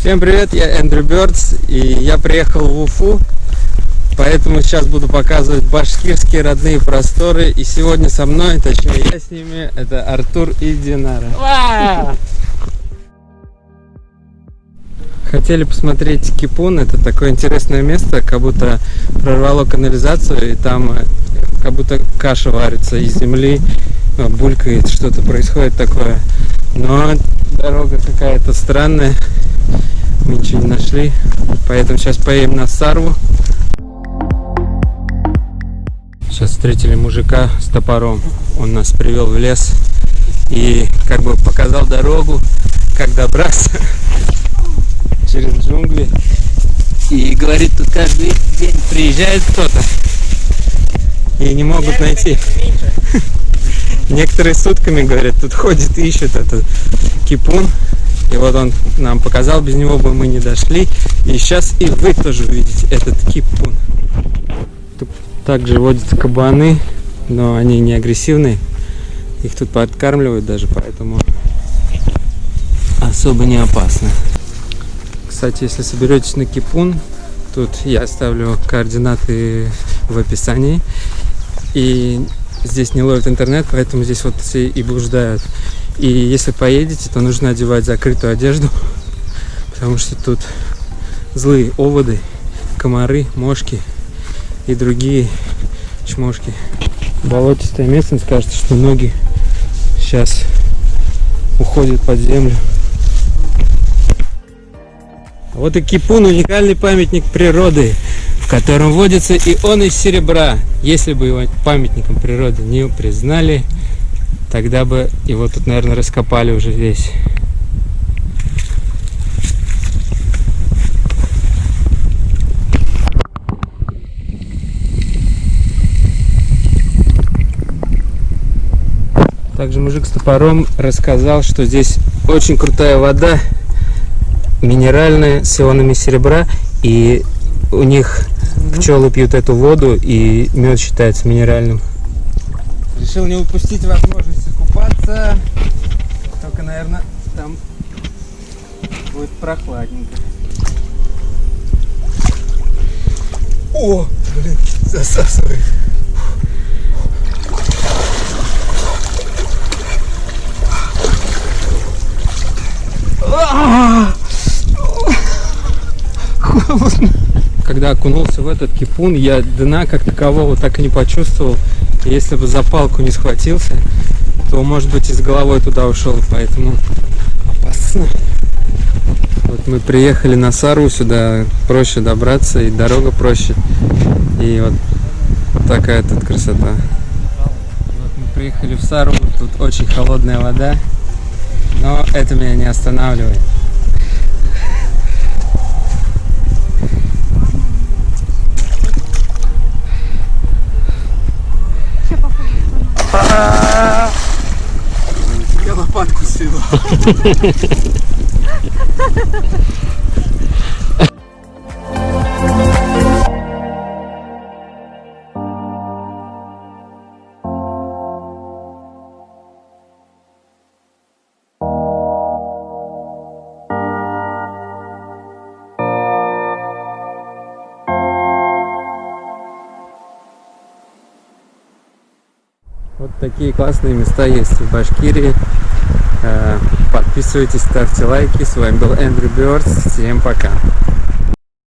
Всем привет, я Эндрю Бёрдс, и я приехал в Уфу, поэтому сейчас буду показывать башкирские родные просторы. И сегодня со мной, точнее я с ними, это Артур и Динара. Хотели посмотреть Кипун, это такое интересное место, как будто прорвало канализацию, и там э, как будто каша варится из земли, э, булькает, что-то происходит такое. Но дорога какая-то странная, ничего не нашли, поэтому сейчас поедем на Сарву. Сейчас встретили мужика с топором, он нас привел в лес и как бы показал дорогу, как добраться через джунгли. И говорит, тут каждый день приезжает кто-то и не могут найти. Некоторые сутками, говорят, тут ходит и ищет этот кипун. И вот он нам показал, без него бы мы не дошли. И сейчас и вы тоже увидите этот кипун. Тут также водятся кабаны, но они не агрессивные. Их тут подкармливают даже, поэтому особо не опасно. Кстати, если соберетесь на кипун, тут я оставлю координаты в описании. И здесь не ловит интернет, поэтому здесь вот все и блуждают. И если поедете, то нужно одевать закрытую одежду, потому что тут злые оводы, комары, мошки и другие чмошки. Болотистая местность, кажется, что ноги сейчас уходят под землю. Вот и Кипун уникальный памятник природы котором водится и он из серебра. Если бы его памятником природы не признали, тогда бы его тут, наверное, раскопали уже весь. Также мужик с топором рассказал, что здесь очень крутая вода, минеральная, с ионами серебра, и у них Пчелы пьют эту воду, и мед считается минеральным. Решил не упустить возможность купаться. Только, наверное, там будет прохладненько. О, блин, засасывает. Холодно когда окунулся в этот кипун, я дна как такового так и не почувствовал. Если бы за палку не схватился, то, может быть, и с головой туда ушел, поэтому опасно. Вот мы приехали на Сару, сюда проще добраться, и дорога проще. И вот такая тут красота. Вот мы приехали в Сару, тут очень холодная вода, но это меня не останавливает. Я лопатку сила. Вот такие классные места есть в Башкирии. Э, подписывайтесь, ставьте лайки. С вами был Эндрю Бёрдс. Всем пока.